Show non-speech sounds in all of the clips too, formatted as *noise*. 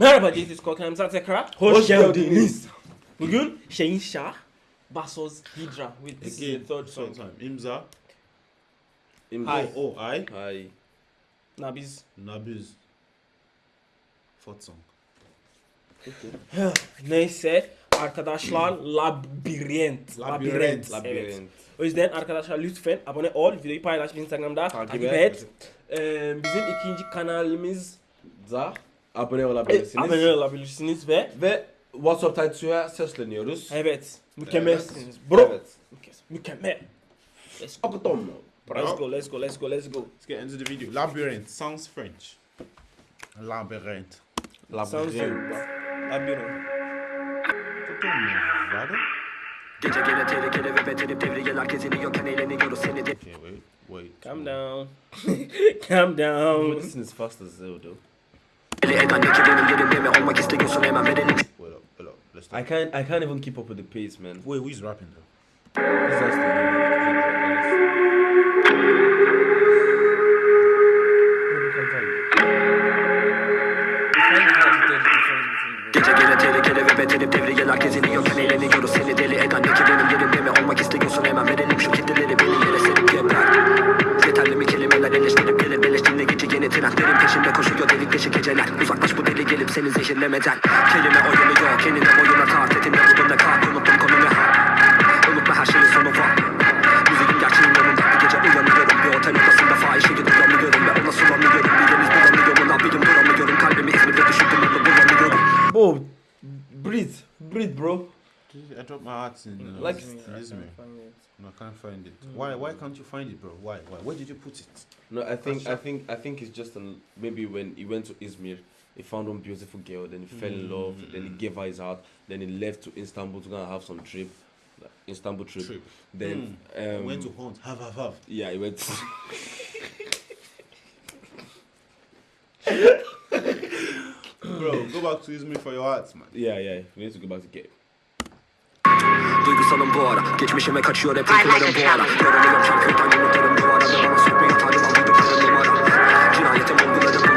Merhaba JT Skor kanalımıza tekrar Hoş geldiniz. Bugün Şeyin Şah vs Hydra with this is the Again, third song. time. Imza. Hi. Oh, I. Hi. Na biz Nabiz. Fourth song. *sighs* neyse arkadaşlar labirent. Labirent. Evet. Labirent. O yüzden arkadaşlar lütfen abone ol, videoyu paylaş Instagram'da, takip, Takip et. et. Ee, bizim ikinci kanalımız Da abone olabilirsiniz. abone olabilirsiniz ve Ve WhatsApp Tatsu'ya sesleniyoruz. evet mükemmelsiniz bro. Evet. Mükemmel. Let's go. Let's go, let's go, let's go, let's go. Let's get into the video. Labyrinth sounds French. Labyrinth. Sounds Labirent. Labirent. Vada? Gece gene tehlikeli ve beterip devriyeler geziniyorken eğleniyoruz seni de Okay, wait, wait. Calm down. *laughs* Calm down. This is fast as hell though. deli I can't I can't even keep up with the pace, man. Wait, who's rapping though? Gece tehlikeli ve devriyeler geziniyorken eğleniyoruz seni zehirlemeden Kelime oyunu yok enine boyuna kart etimle budumda kart unuttum konumu ha Unutma her şeyin sonu var Müziğin gerçeğin yanında bir gece uyanıyorum Bir otel odasında fahişeyi duramıyorum Ve ona sulamıyorum bir deniz bulamıyorum Lan birim duramıyorum kalbimi İzmir'de düşürdüm onu bulamıyorum Whoa, breathe, breathe, bro. I dropped my heart in uh, Like- Izmir. No, I can't find it. Why? Why can't you find it, bro? Why? Why? Where did you put it? No, I think I think I think it's just an, maybe when he went to Izmir, he found one beautiful girl, then he fell in love, then he gave her his heart, then he left to Istanbul to go and have some trip, like, Istanbul trip. Trip. Then um, Went to hunt. Have, have, have. yeah, he went. *laughs* Bro, go back to Izmir for your heart, man. yeah, yeah. We need to go back to get. Duygusalım bu ara Geçmişime kaçıyor hep uykularım bu ara Yoruluyorum şarkıydan yumurtlarım duvara Ve bana sokmuyor tanrım aldıkları numara Cinayetin bulguları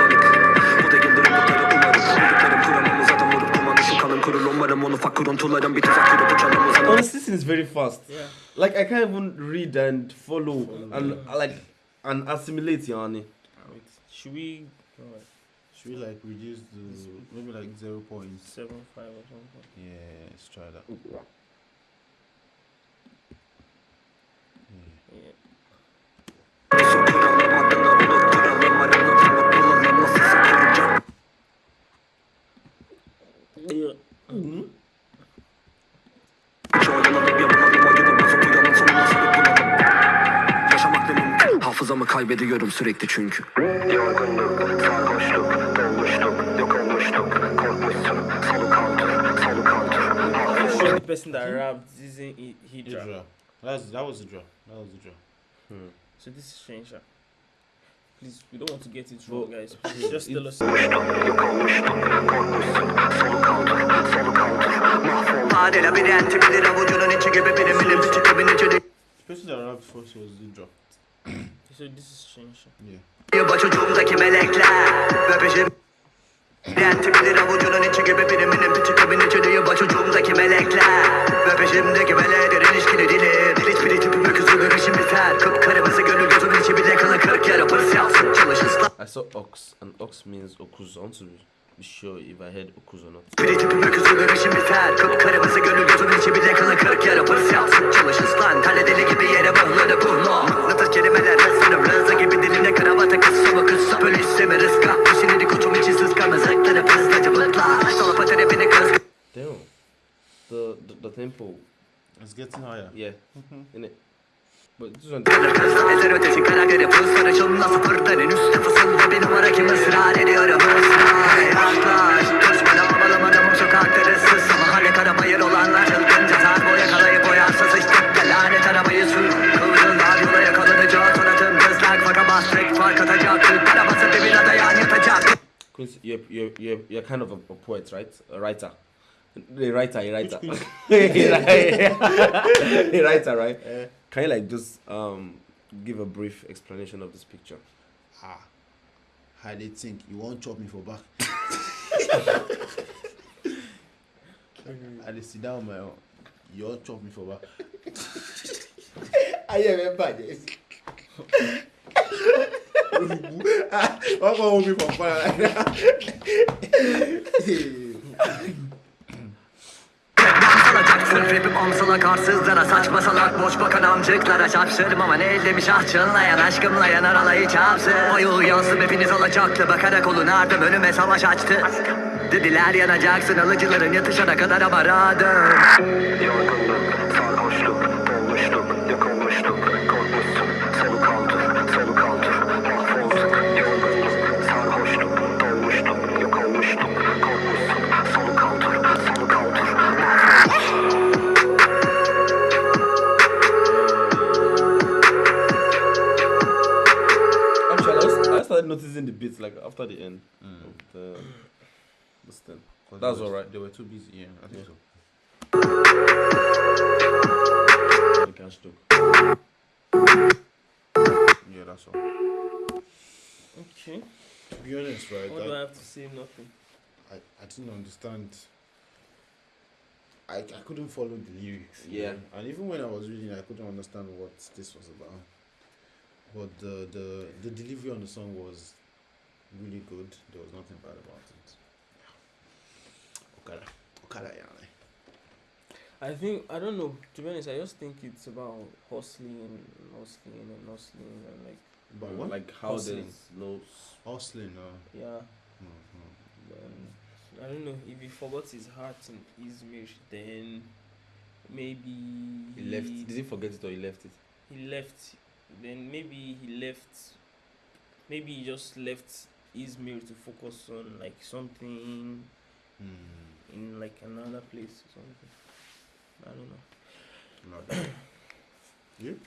Honestly, this is very fast. Yeah. Like I can't even read and follow and uh, like and assimilate, yani. Wait, should we go like Should we like reduce the maybe like zero point? seven five or something? Yeah, let's try that. Yeah. Yeah. Su Hafızamı kaybediyorum sürekli çünkü Yorgunluk, sarhoşluk, dolmuşluk, yok olmuşluk Korkmuşsun, salı kaldır, salı kaldır Show the person that robbed Zizin Hydra That was, that was a draw, that was a draw hmm. So this is Shensha Please, we don't want to get it wrong guys. Please, just tell us Yok olmuşluk, korkmuşsun, salı kaldır Hadi labirenti bilir avucunun içi gibi Benim elim küçük evin içi The person that rapped first was the draw. So this is strange. yeah. Çocuğumdaki melekler Ve peşim Labirenti bilir avucunun içi gibi Benim elim küçük evin içi de Yuva çocuğumdaki melekler Ve peşimdeki melekler ilişkili dili Dil hiçbiri tipime küsülür işim biter Kıpkırmızı gönül gözümün içi bile kılı kırk yarı pırs yapsın Çalış ıslah I saw ox, and ox means okuz. To be sure if I heard okuz or not. The the, tempo, It's getting higher. yeah, in it. But this one, ezer ötesi kara göre pız sarışımla sıfırdan en üstte fısılda bir numara kim ısrar ediyorum ısrar Yaklaş Düşman havalam adamım sokakta ıssız Ama hale arabayır olanlar çılgınca Sarbo yakalayıp boyarsız sıçtık da lanet arabayı sür Kıvrıllar yola yakalanacağız Sonatım kızlar faka bastık fark atacak Kırklara basıp bir birada yan yatacak you're, you're, you're, you're kind of a, a poet, right? A writer. A writer, a writer. *laughs* *laughs* Which a writer, right? Can you like just um give a brief explanation of this picture? Ah, how they think you won't chop me for back. *laughs* I dey sit down my own. You all chop me for back. ayé rẹ bàjẹ́ sí. wọ́n kọ́ omi pọ̀ alacaksın Rapim omzuna karsızlara saçma boş bakan amcıklara çarpışırım ama ne ellemiş ah çınlayan aşkımla yanar alayı çarpsın Oyu yansım hepiniz alacaktı bakarak olun ardım önüme savaş açtı. Dediler yanacaksın alıcıların yatışana kadar ama radım. Yorgunluk, sarhoşluk, dolmuşluk, started noticing the beats like after the end mm. of the this thing. 'Cause That's they alright. They were too busy. Yeah, I think Yeah. so. The cash took. Yeah, that's all. Okay. To be honest, right, What do I I, have to say? Nothing. I, I didn't understand. I, I couldn't follow the lyrics. Yeah. know, And even when I was reading, I couldn't understand what this was about. But the, the, the delivery on the song was really good. There was nothing bad about it. Okada. Okada, yeah. I think I don't know. To be honest, I just think it's about hustling and hustling and hustling and like But mm, what? Like how Hustling. there's no. Hustling, no. yeah. no, no. Um, I don't know if he forgot his heart in Izmir, then maybe He left. Did he forget it or he left it? he left. Then maybe he left. Maybe he just left Izmir to focus on like something Hmm. in like another place or something. I don't know. Not *coughs* you?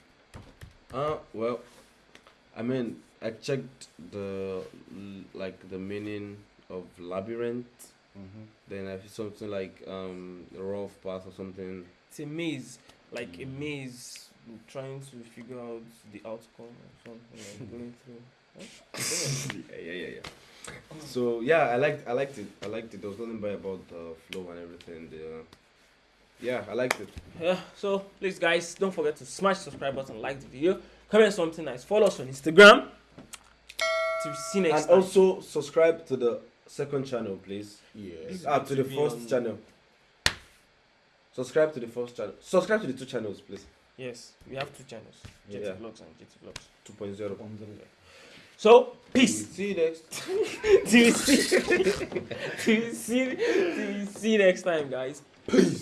Uh, well, I mean, I checked the like the meaning of labyrinth. Mm-hmm. Then I see something like um rough path or something. It's a maze, like a Mm. maze, trying to figure out the outcome or something, like *laughs* going through. Huh? *laughs* yeah, yeah, yeah, yeah. So yeah, I liked I liked it. I liked it. There was nothing bad about the flow and everything. The, yeah, I liked it. Yeah, so please, guys, don't forget to smash the subscribe button, like the video, comment something nice, follow us on Instagram. To see next and time. also subscribe to the second channel, please. Yes. Ah, to the first on- channel. Subscribe to the first channel. Subscribe to the two channels, please. yes, we have two channels, JT Yeah. Vlogs and JT Vlogs. 2.0. So peace. See you next. *laughs* till we see, *laughs* till we see, till we see next time, guys. Peace.